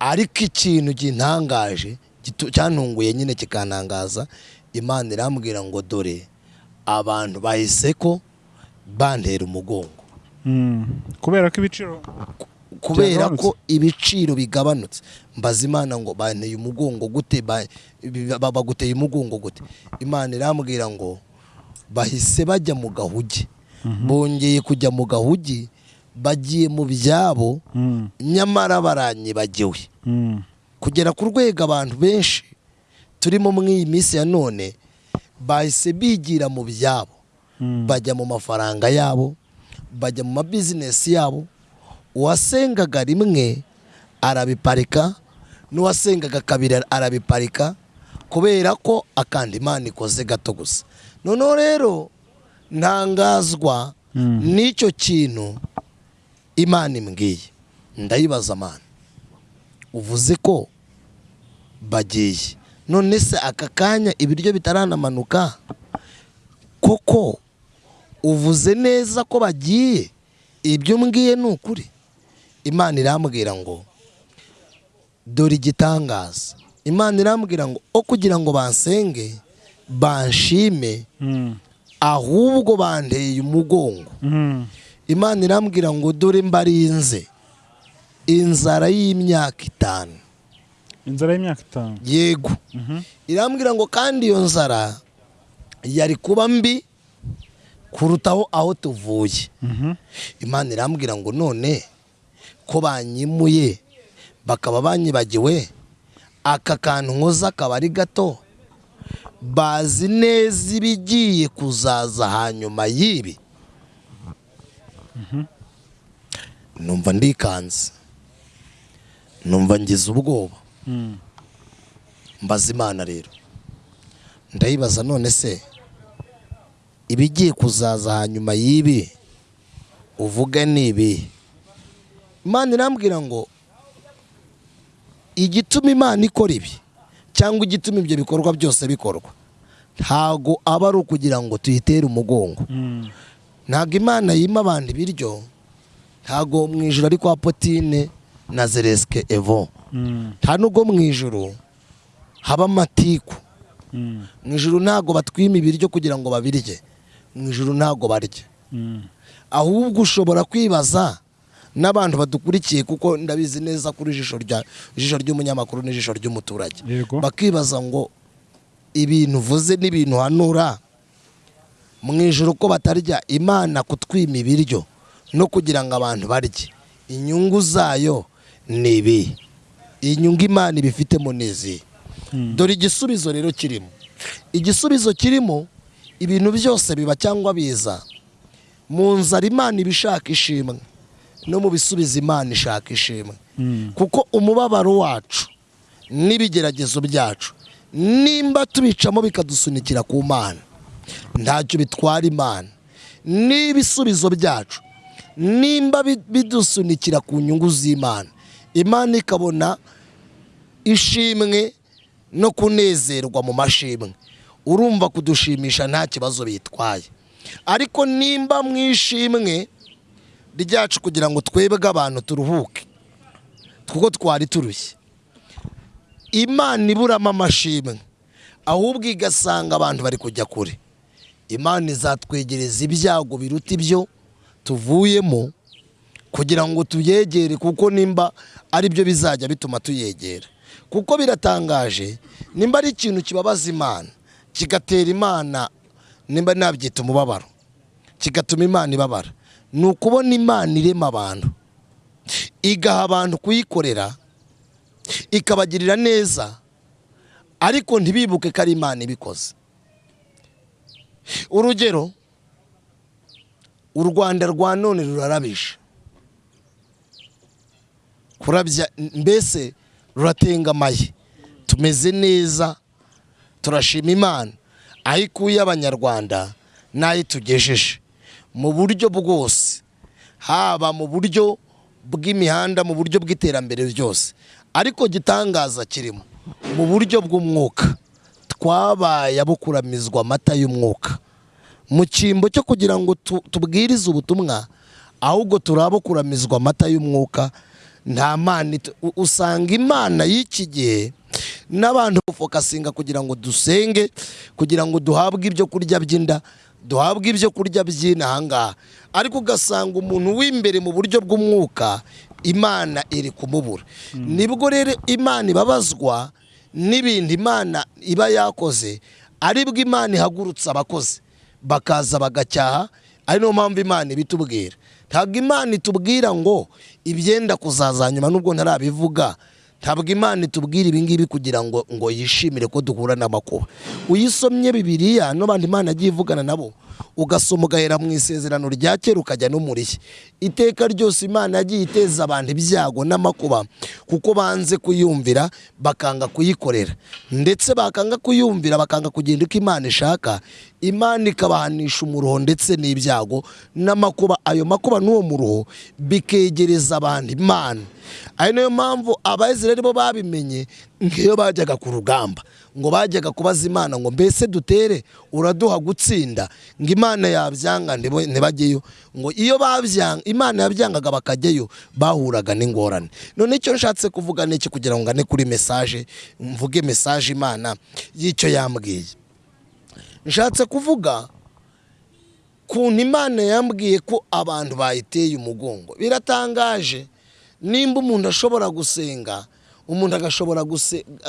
ariko ikintu gintangaje gitu- cyantunguye nyine kikantangaza imana irambwira ngo dore abantu bahise ko bantera umugongo. Mm. kubera ko ibiciro kubera ko ibiciro bigabanutse. Mbaza imana ngo banteye umugongo gute baguteye umugongo gute? Imana irambwira ngo bahise bajya mu gahugi. Bongeye kujya mu gahugi bagiye mu byabo. Mm. nyamara baranyibagiwe Mm. Kugera ku rwego abantu benshi. Turimo muri iyi minsi ya none bahise bigira mu byabo. Mm. bajya mu mafaranga yabo bajya mu mabizinesi yabo. Uwasengaga rimwe arabiparika n'uwasengaga kabiri arabiparika kubera ko akanda imana ikoze gato gusa. Noneho rero ntangazwa Mm. n'icyo kintu imana imbwiye. Ndayibaza amana uvuze ko bagiye none se aka kanya ibiryo bitaranamanuka koko uvuze neza ko bagiye? Ibyo mbwiye ni ukuri. Imana irambwira ngo dore igitangaza. Imana irambwira ngo o kugira ngo bansenge banshime Mm. ahubwo banteye umugongo. Mm. imana irambwira ngo dore mbarinze. Inzara y'imyaka itanu. Inzara y'imyaka itanu. Yego. Mhm. irambwira ngo kandi iyo nzara yari kuba mbi kurutaho aho tuvuye. Mhm. imana irambwira ngo none ko banyimuye bakaba banyibagiwe aka kantu nkoze akaba ari gato bazi neza ibigiye kuzaza hanyuma y'ibi. Numva ndikanze. Numva ngize ubwoba. Mm. mbaza imana rero. Ndayibaza none se ibigiye kuzaza hanyuma y'ibi? Uvuga ni ibi imana irambwira ngo igituma imana ikora ibi cyangwa igituma ibyo bikorwa byose bikorwa. Ntago aba ari ukugira ngo tuyitere umugongo. Mm. ntabwo imana yima abantu ibiryo ntago mu ijoro ari kwa potine na zeresike evo Mm. nta nubwo mu ijoro haba amatiku. Mm. mu ijoro ntabwo batwima ibiryo kugira ngo babirye. Mu ijoro ntabwo barya Mm. ahubwo ushobora kwibaza n'abantu badukurikiye kuko ndabizi neza kuri ijisho ry'umunyamakuru n'ijisho ry'umuturage. Bakibaza ngo ibintu uvuze n'ibintu hanura mu ijoro ko batarya imana kutwima ibiryo no kugira ngo abantu barye. Inyungu zayo ni ibi inyungu imana ibifitemo ni izi Hmm. dore igisubizo rero kirimo. Igisubizo kirimo ibintu byose biba cyangwa biza. Mu nzara imana iba ishaka ishimwe no mu bisubizo imana ishaka ishimwe. Hmm. kuko umubabaro wacu n'ibigeragezo byacu nimba tubicamo bikadusunikira ku mana. Ntacyo bitwara imana. N'ibisubizo byacu nimba bi- bidusunikira ku nyungu z'imana. Imana ikabona ishimwe no kunezerwa mu mashimwe. Urumva kudushimisha nta kibazo bitwaye. Ariko nimba mu ishimwe ryacu kugira ngo twebwe abantu turuhuke kuko twari turushye. Imana iburamo amashimwe ahubwo igasanga abantu bari kujya kure. Imana izatwegereza ibyago biruta ibyo tuvuyemo kugira ngo tuyegere kuko nimba ari byo bizajya bituma tuyegera. Kuko biratangaje nimba ari ikintu kibabaza imana kigatera imana nimba nabyita umubabaro kigatuma imana ibabara. Ni ukubona imana irema abantu igaha abantu kuyikorera ikabagirira neza ariko ntibibuke ko ari imana ibikoze. Urugero u rwanda rwa none rurarabije. Kurabya mbese ruratengamaye tumeze neza turashima imana. Aho ikuye abanyarwanda n'aho itugejeje mu buryo bwose haba mu buryo bw'imihanda mu buryo bw'iterambere ryose. Ariko gitangaza kirimo mu buryo bw'umwuka. Twabaye abo kuramizwa amata y'umwuka. Mu cyimbo cyo kugira ngo tu- tubwirize ubutumwa ahubwo turi abo kuramizwa amata y'umwuka nta mana usanga imana y'iki gihe n'abantu bafokasinga kugira ngo dusenge kugira ngo duhabwe ibyo kurya by'inda duhabwe ibyo kurya by'inahangaha ariko ugasanga umuntu w'imbere mu buryo bw'umwuka imana iri kumubura. Nibwo rero imana ibabazwa n'ibintu imana iba yakoze ari bwo imana ihagurutsa abakozi. Bakaza bagacyaha ari niyo mpamvu imana ibitubwira. Ntabwo imana itubwira ngo ibyenda kuzaza nyuma nubwo ntarabivuga. Ntabwo imana itubwira ibingibi kugira ngo ngo yishimire ko duhura n'amakuba. Uyisomye bibiriya n'abandi imana yagiye ivugana nabo ugasoma ugahera mu isezerano rya kera ukajya no iteka ryose imana yagiye iteza abantu ibyago n'amakuba kuko banze kuyumvira bakanga kuyikorera. Ndetse bakanga kuyumvira bakanga kugenda uko imana ishaka imana ikabahanisha umuruho ndetse n'ibyago n'amakuba. Ayo makuba n'uwo muruho bikegereza abantu imana. Ari na yo mpamvu abayizirari bo babimenye nk'iyo bajyaga ku rugamba. Ngo bajyaga kubaza imana ngo mbese dutere uraduha gutsinda? Ngo imana yabyanga ntibajyeyo ngo iyo babyanga imana yabyangaga bakajyayo bahuraga n'ingorane. None icyo nshatse kuvuga ni iki kugira ngo ngane kuri mesaje mvuge mesaje imana y'icyo yambwiye. Nshatse kuvuga kuntu imana yambwiye ko abantu bayiteye umugongo. Biratangaje. Nimba umuntu ashobora gusenga umuntu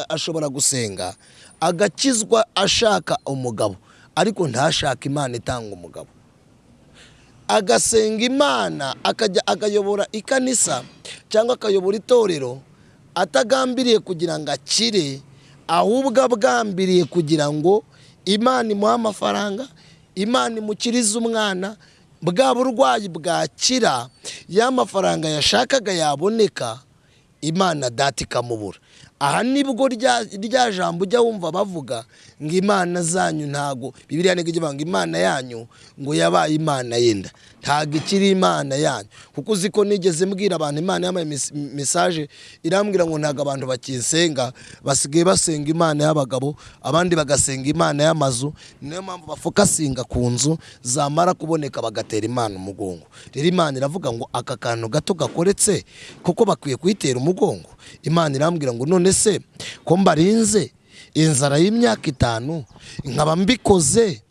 ashobora gusenga agakizwa ashaka umugabo ariko ntashake imana itanga umugabo. Agasenga imana akajya akayobora ikanisa cyangwa akayobora itorero atagambiriye kugira ngo akire ahubwo abwambiriye kugira ngo imana imuhe amafaranga imana imukirize umwana bwa burwayi bwakira ya mafaranga yashakaga yaboneka imana data ikamubura. Aha ni bwo rya jambo ujya wumva bavuga ngo imana zanyu ntago bibiriya ijya ivuga ngo imana yanyu ngo yabaye imana yenda. Ntago ikiri imana yanyu. Kuko uzi ko nigeze mbwira abantu imana yabaye mesaje irambwira ngo ntago abantu bakisenga basigaye basenga imana y'abagabo abandi bagasenga imana y'amazu niyo mpamvu bafokasinga ku nzu zamara kuboneka bagatera imana umugongo. Rero imana iravuga ngo aka kantu gato gakoretse kuko bakwiye kuyitera umugongo. Imana irambwira ngo none se ko mbarinze inzara y'imyaka itanu nkaba mbikoze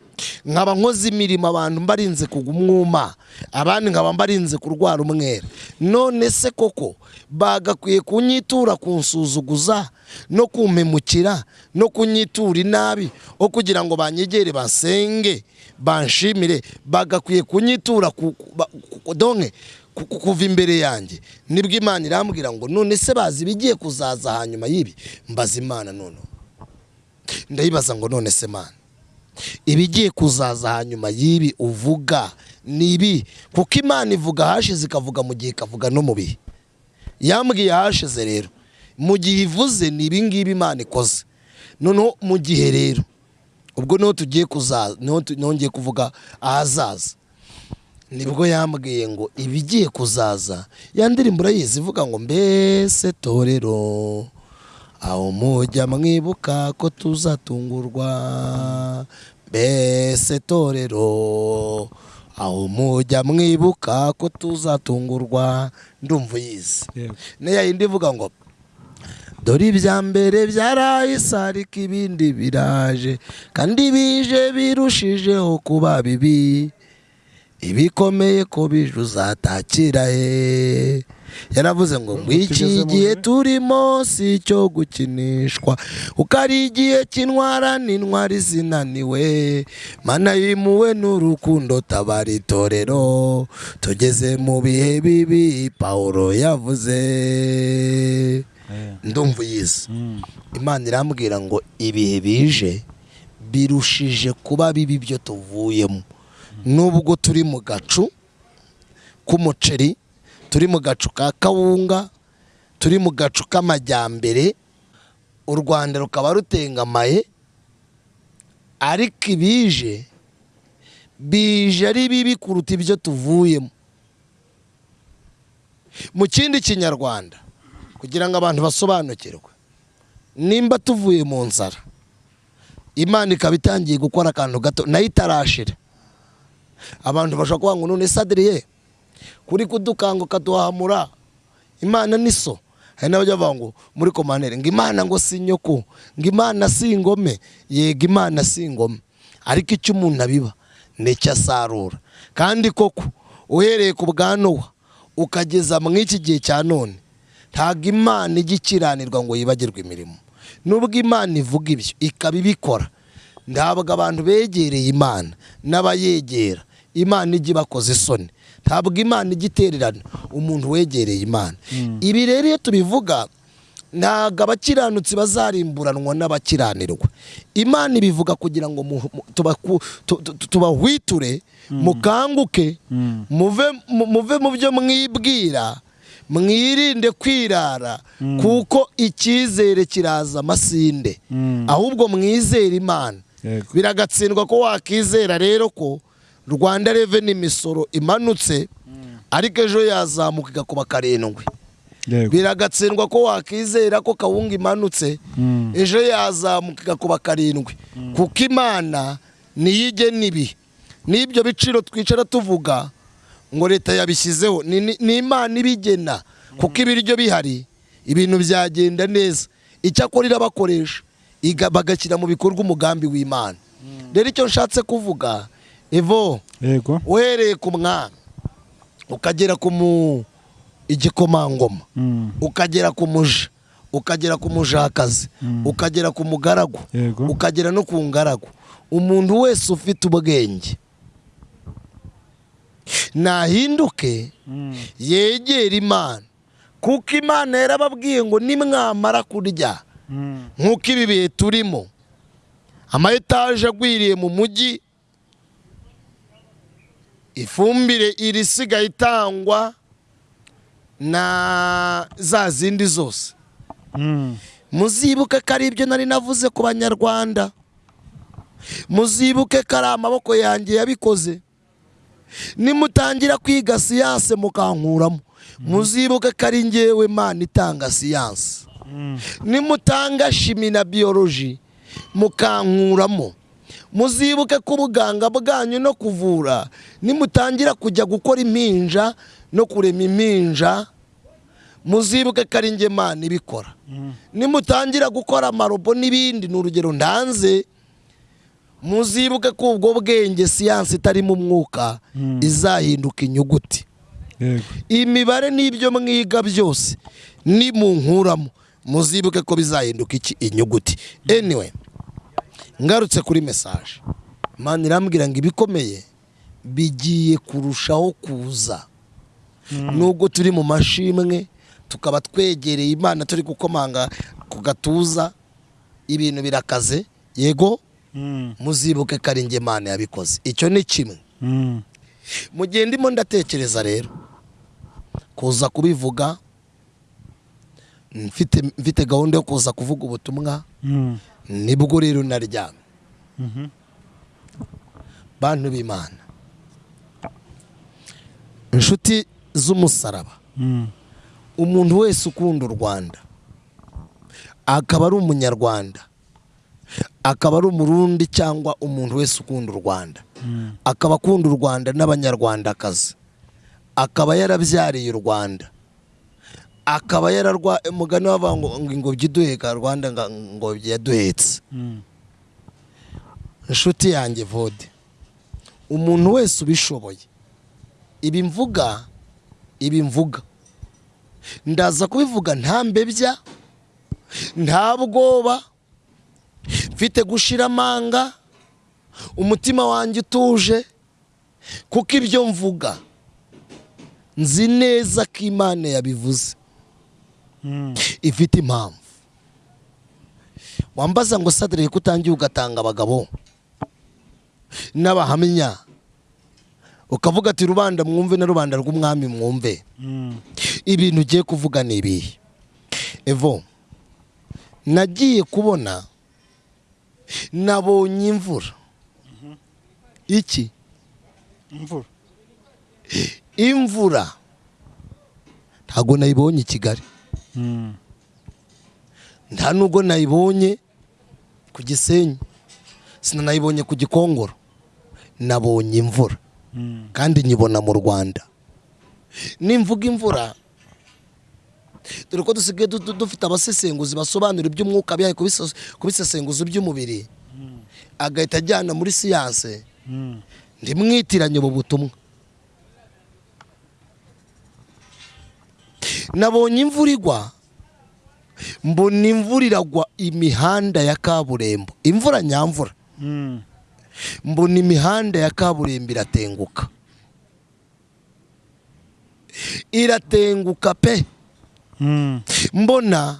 nkaba nkoze imirimo abantu mbarinze kugwa umwuma abandi nkaba mbarinze kurwara umwera none se koko bagakwiye kunyitura kunsuzuguza no kumpemukira no kunyitura inabi aho kugira ngo banyegere basenge banshimire bagakwiye kunyitura donke ku- ku- kuva imbere yanjye. Nibwo imana irambwira ngo none se bazi ibigiye kuzaza hanyuma y'ibi? Mbaza imana noneho. Ndayibaza ngo none se mana ibigiye kuzaza hanyuma y'ibi uvuga. Ni ibi kuko imana ivuga hashize ikavuga mu gihe ikavuga no mu bihe. Yambwiye hashize rero mu gihe ivuze ni ibi ngibi imana ikoze. Noneho mu gihe rero ubwo ni ho tugiye kuzaza ni ho ngiye kuvuga ahazaza. Nibwo yambwiye ngo ibigiye kuzaza ya ndirimbo urayizi ivuga ngo mbese torero aho mujya mwibuka ko tuzatungurwa mbese torero aho mujya mwibuka ko tuzatungurwa ndumva uyizi. Niya yindi ivuga ngo dore ibya mbere byarahise ariko ibindi biraje kandi bije birushijeho kuba bibi. Ibikomeye ko bije uzatakira he? Yaravuze ngo mu gihe turimo si icyo gukinishwa. Kuko ari igihe cy'intwara n'intwari zinaniwe. Mana yimuwe n'urukundo tabara itorero tugeze mu bihe bibi pawulo yavuze. Ndumva uyizi. Mm. imana irambwira ngo ibihe bije birushije kuba bibi byo tuvuyemo. Nubwo turi mu gacu k'umuceri turi mu gacu ka kawunga turi mu gacu k'amajyambere u rwanda rukaba rutengamaye ariko ibije bije ari bibi kuruta ibyo tuvuyemo. Mu kindi kinyarwanda kugira ngo abantu basobanukirwe nimba tuvuye mu nzara imana ikaba itangiye gukora akantu gato na yo itarashira. Abantu bashobora kuvuga ngo none sadiriye kuri kudukanguka duhamura imana ni so hari n'abajya bavuga ngo muri komantere ngo imana ngo si nyoko. Ngo imana si ingome yego imana si ingome ariko icyo umuntu abiba ni cyo asarura. Kandi koko uhereye ku bwa nowa ukageza mu iki gihe cya none ntabwo imana ijya ikiranirwa ngo yibagirwe imirimo. Nubwo imana ivuga ibyo ikaba ibikora. Ntabwo abantu begereye imana n'abayegera. Imana ijya ibakoza isoni. Ntabwo imana ijya itererana umuntu wegereye imana. Ibi rero iyo tubivuga ntabwo abakiranutsi bazarimburanwa n'abakiranirwa. Imana ibivuga kugira ngo tubahwiture mukanguke muve mu- byo mwibwira mwirinde kwirara kuko icyizere kiraza amasinde. Mm. ahubwo mwizere imana. Biragatsindwa ko wakizera rero ko rwanda reveni imisoro imanutse ariko ejo yazamuka igakuba karindwi. Biragatsindwa ko wakizera ko kawunga imanutse Mm. ejo yazamuka igakuba karindwi. Kuko imana niyo igena ibi n'ibyo biciro twicara tuvuga ngo leta yabishyizeho. Ni- imana ibigena. Kuko ibiryo bihari ibintu byagenda neza. Icyakora irabakoresha bagashyira mu bikorwa umugambi w'imana. Rero icyo nshatse kuvuga evo yego uhereye ku mwana ukagera ku mu igikomangoma Mm. ukagera ku muja ukagera ku mujakazi ukagera ku mugaragu ukagera no ku ngaragu umuntu wese ufite ubwenge nahinduke Mm. yegera imana kuko imana yarababwiye ngo nimwamara kurya Mm. nk'uko ibi bihe turimo ama etaje agwiriye mu mujyi ifumbire irisigaye itangwa na za zindi zose. Mm. muzibuke ko ari ibyo nari navuze ku banyarwanda. Muzibuke ko ari amaboko yanjye yabikoze. Nimutangira kwiga siyanse mukankuramo. Muzibuke ko ari ngewe mana itanga siyanse Mm. nimutanga shimi na biyoloji mukankuramo. Muzibuke ko ubuganga bwanyu no kuvura. Nimutangira kujya gukora impinja no kurema impinja. Muzibuke ko ari mana ibikora. Mm. nimutangira gukora amarobo n'ibindi ni urugero ndanze. Muzibuke ko ubwo bwenge siyansi itarimo umwuka Mm. izahinduka inyuguti. Imibare n'ibyo mwiga byose nimunkuramo muzibuke ko bizahinduka iki inyuguti. Anyway ngarutse kuri mesaje mani irambwira ngo ibikomeye bigiye kurushaho kuza. Nubwo turi mu mashimwe tukaba twegereye imana turi gukomanga ku gatuza ibintu birakaze. Yego Mm. muzibuke ko ari imana yabikoze. Icyo ni kimwe. Mm. mu gihe ndimo ndatekereza rero kuza kubivuga mfite gahunda yo kuza kuvuga ubutumwa Mm. ni bwo rero naryamye Mhm. bantu b'imana inshuti z'umusaraba Mm. umuntu wese ukunda u rwanda akaba ari umunyarwanda akaba ari umurundi cyangwa umuntu wese ukunda u rwanda Mm. akaba akunda u rwanda n'abanyarwandakazi akaba yarabyariye u rwanda akaba yararwa umugani wavuga ngo ngo ingobyi iduheka rwanda ngo yaduhetse Mm. inshuti yanjye vode umuntu wese ubishoboye ibi mvuga ibi mvuga ndaza kubivuga nta mbebya nta bwoba mfite gushira amanga umutima wanjye utuje kuko ibyo mvuga nzi neza ko imana yabivuze. Ifite impamvu. Wambaza ngo sadire ko utangiye ugatanga abagabo. N'abahamya. Ukavuga ati rubanda mwumve na rubanda rw'umwami mwumve. Ibintu ugiye kuvuga ni ibihe? Evo nagiye kubona nabonye imvura. Iki? Imvura. Imvura. Ntabwo nayibonye i kigali. Nta nubwo nayibonye ku gisenyi sinanayibonye ku gikongoro nabonye imvura. Kandi nyibona mu rwanda. Nimvuga imvura dore ko dusigaye du- du- dufite abasesenguzi basobanura iby'umwuka kubise- kubisesenguza iby'umubiri agahita ajyana muri siyanse. Mm. ntimwitiranye ubu butumwa. Nabonye imvura igwa mbona imvura iragwa imihanda ya kaburimbo. Imvura nyamvura. Mm. mbona imihanda ya kaburimbo iratenguka. Iratenguka pe. Mm. mbona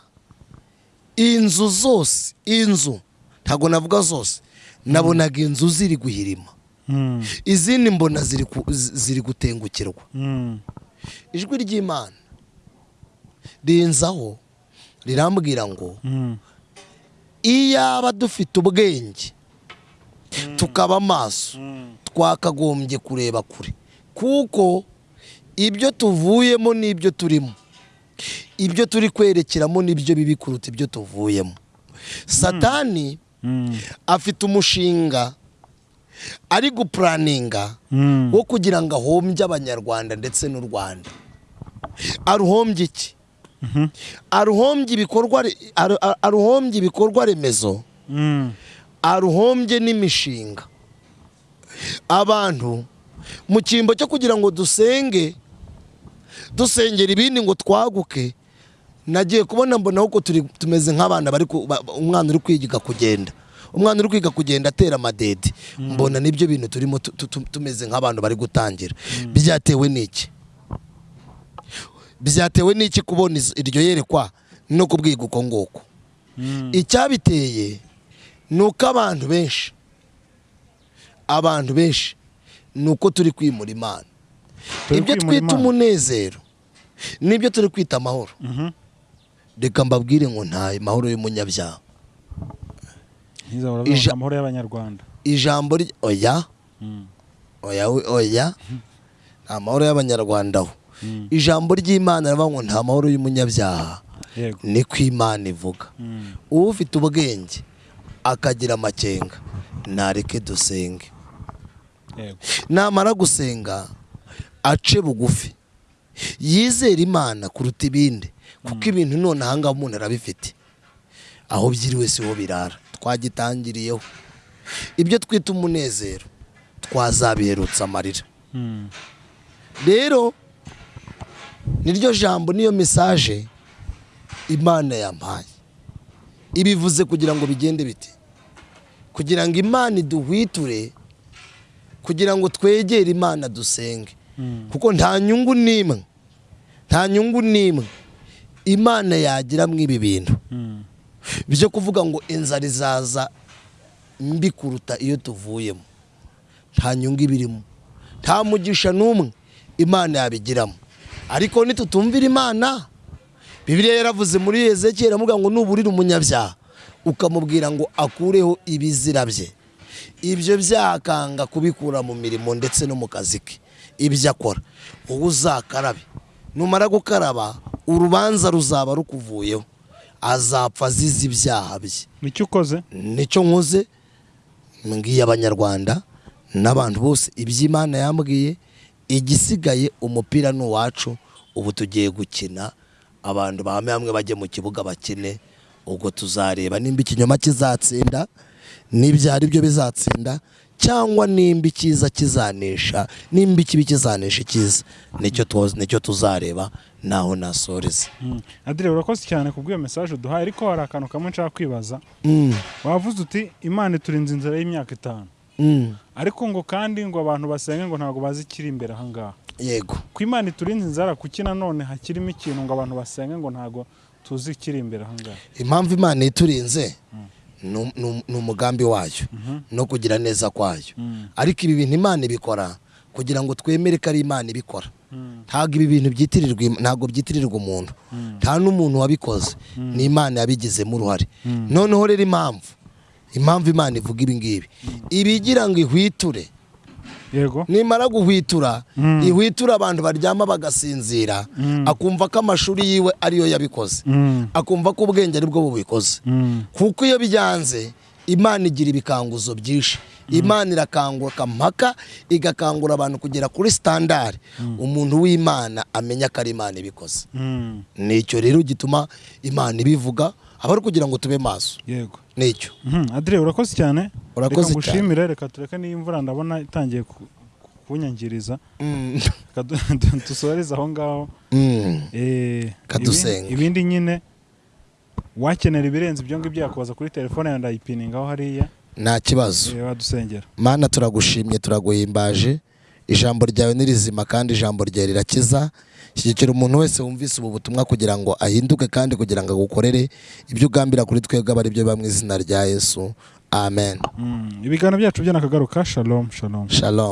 inzu zose inzu ntabwo navuga zose nabonaga inzu ziri guhirima. Mm. izindi mbona ziri gutengukirwa. Ijwi ry'imana. Rinzaho rirambwira ngo Mm. iyaba dufite ubwenge tukaba amaso Mm. twakagombye kureba kure. Kuko ibyo tuvuyemo n'ibyo turimo ibyo turi kwerekeramo n'ibyo bibi kuruta ibyo tuvuyemo. Satani afite umushinga ari gupuraninga wo kugira ngo ahombye abanyarwanda ndetse n'u rwanda. Aruhombye iki. Aruhombye ibikorwa aruhombye ibikorwa remezo. Mm. aruhombye n'imishinga. Abantu mu cyimbo cyo kugira ngo dusenge dusengera ibindi ngo twaguke nagiye kubona mbona turi tumeze nk'abana bari umwana uri kwiga kugenda. Umwana uri kwiga kugenda atera amadede. Mbona ni byo bintu turimo tu- tu- tu- tumeze nk'abantu bari gutangira. Byatewe n'iki? Byatewe n'iki kubona iryo yerekwa no kubwiga uko nguko. Mm. icyabiteye ni uko abantu benshi abantu benshi ni uko turi kwimura imana. Ibyo twita umunezero n'ibyo turi kwita amahoro. Mhm. reka mbabwire ngo nta mahoro y'umunyabyaha. Amahoro y'abanyarwanda. Ijambo oya? Mm. oya oya? Nta mahoro y'abanyarwanda aho. Ijambo ry'imana rivuga ngo nta mahoro y'umunyabyaha. Yego. Niko imana ivuga. Mm. ufite ubwenge akagira amakenga ntareke dusenge. Namara gusenga ace bugufi. Yizere imana kuruta ibindi kuko ibintu none ahangaha umuntu arabifite. Aho byiriwe si ho birara. Twagitangiriyeho. Ibyo twita umunezero twazabiherutsa amarira. Mm. rero niryo jambo niyo mesaje imana yampaye. Ibivuze kugira ngo bigende bite? Kugira ngo imana iduhwiture kugira ngo twegere imana dusenge. Mm. kuko nta nyungu n'imwe nta nyungu n'imwe imana yagira mu ibi bintu. Mm. byo kuvuga ngo inzara izaza mbi kuruta iyo tuvuyemo. Nta nyungu ibirimo. Nta mugisha n'umwe imana yabigiramo. Ariko nitutumvira imana. Bibiliya yaravuze muri ezekiyeli iravuga ngo nuburire umunyabyaha. Ukamubwira ngo akureho ibizira bye. Ibyo byakanga kubikura mu mirimo ndetse no mu kazi ke. Ibyo akora. Wowe uzakarabe. Numara gukaraba urubanza ruzaba rukuvuyeho. Azapfa azize ibyaha bye. Nicyo ukoze? Nicyo nkoze. Mbwiye abanyarwanda n'abantu bose iby'imana yambwiye igisigaye umupira ni uwacu ubu tugiye gukina abantu bahame hamwe bajye mu kibuga bakine ubwo tuzareba nimba ikinyoma kizatsinda n'ibyo ari byo bizatsinda cyangwa nimba icyiza kizanesha nimba ikibi kizanesha icyiza. Nicyo tu- ni cyo tuzareba naho nasoreza Mm. adire urakoze cyane kubw'iyo mesaje uduhaye ariko hari akantu kamwe nshaka kwibaza. Mm, wavuze uti imana iturinze inzira y'imyaka itanu. Mm, ariko ngo kandi ngo abantu basenge ngo ntabwo bazi ikiri imbere ahangaha yego. Ku imana iturinze inzara kuki nanone hakirimo ikintu ngo abantu basenge ngo ntabwo tuzi ikiri imbere ahangaha impamvu imana iturinze ni- ni ni umugambi wayo no kugira neza kwayo. Mm. ariko ibi bintu imana ibikora kugira ngo twemere ko ari imana ibikora. Mm. ntabwo ibi bintu byitirirwa ntabwo byitirirwa umuntu. Nta n'umuntu wabikoze. Ni imana yabigizemo uruhare. Noneho rero impamvu impamvu imana ivuga ibi ngibi. Ibigira ngo ihwiture nimara guhwitura Mm. ihwitura abantu baryama bagasinzira akumva ko amashuri yiwe ariyo yabikoze. Mm. akumva ko ubwenge ari bwo bubikoze. Mm. kuko iyo byanze imana igira ibikanguzo byinshi. Imana irakangura mpaka igakangura abantu kugera kuri sitandari umuntu w'imana amenya ko ari imana ibikoze. Mm. ni cyo rero gituma imana ibivuga aba ari kugira ngo tube maso. Yego. Nicyo? Mhm, adire urakoze cyane? Urakoze reka ngushimire reka tureke n'iyi imvura ndabona itangiye ku- kunyangiriza. Mm. Dusoreze aho ngaho. Mm. Eh, Kadusenga. ibindi- nyine wakenera ibirenze ibyo ngibyo yakubaza kuri telefone yawe ndayipiningaho hariya. Nta kibazo. Eh, mana turagushimye turaguhimbaje. Ijambo ryawe ni rizima kandi ijambo ryawe rirakiza. Shyigikira umuntu wese wumvise ubu butumwa kugira ngo ahinduke kandi kugira ngo agukorere ibyo ugambira kuri twebwe aba ari byo biba mu izina rya yesu. Amen. Mm, ibiganiro byacu byo nakagaruka shalom shalom. Shalom.